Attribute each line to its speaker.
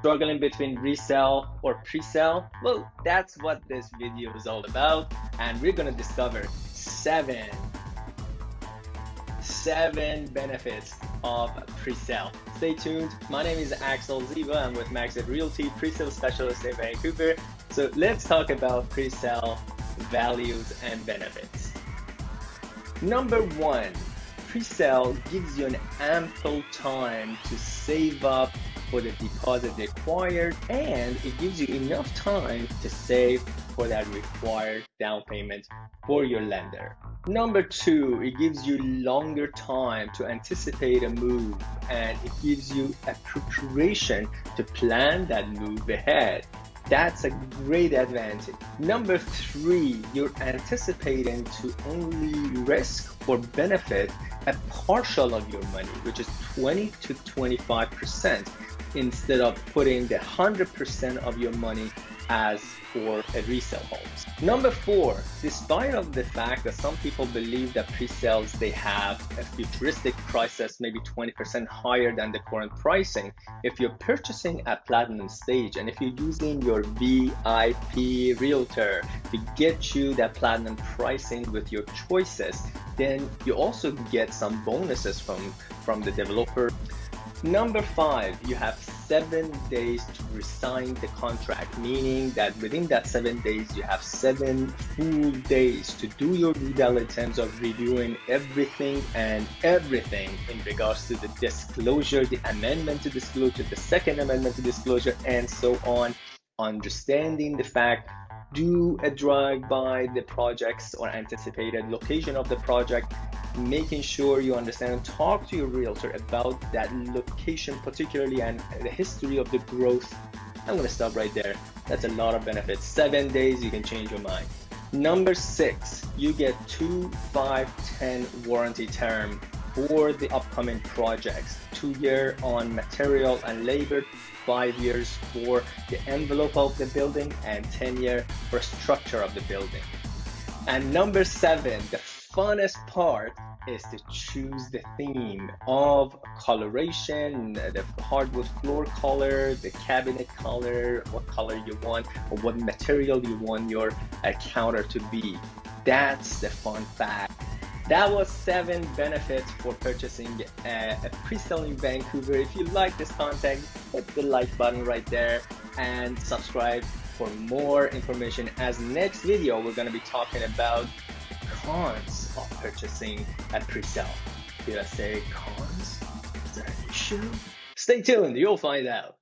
Speaker 1: Struggling between resale or pre-sale? Well, that's what this video is all about. And we're gonna discover seven, seven benefits of pre-sale. Stay tuned. My name is Axel Ziva. I'm with Maxit Realty, pre-sale specialist in Vancouver. So let's talk about pre-sale values and benefits. Number one, pre-sale gives you an ample time to save up for the deposit required and it gives you enough time to save for that required down payment for your lender. Number two, it gives you longer time to anticipate a move and it gives you a preparation to plan that move ahead. That's a great advantage. Number three, you're anticipating to only risk or benefit a partial of your money, which is 20 to 25% instead of putting the 100% of your money as for a resale homes. Number four, despite of the fact that some people believe that pre-sales they have a futuristic prices maybe 20% higher than the current pricing, if you're purchasing at platinum stage and if you're using your VIP realtor to get you that platinum pricing with your choices, then you also get some bonuses from, from the developer. Number five, you have seven days to resign the contract, meaning that within that seven days, you have seven full days to do your due diligence of reviewing everything and everything in regards to the disclosure, the amendment to disclosure, the second amendment to disclosure, and so on. Understanding the fact do a drive by the projects or anticipated location of the project making sure you understand and talk to your realtor about that location particularly and the history of the growth. I'm going to stop right there. That's a lot of benefits. Seven days you can change your mind. Number six you get two five ten warranty term for the upcoming projects two year on material and labor five years for the envelope of the building and 10 year for structure of the building and number seven the funnest part is to choose the theme of coloration, the hardwood floor color, the cabinet color, what color you want, or what material you want your uh, counter to be. That's the fun fact. That was seven benefits for purchasing uh, a, a pre-sale in Vancouver. If you like this content, hit the like button right there and subscribe for more information. As next video, we're going to be talking about cons of purchasing a pre-sale. Did I say cons? Is that an issue? Stay tuned, you'll find out.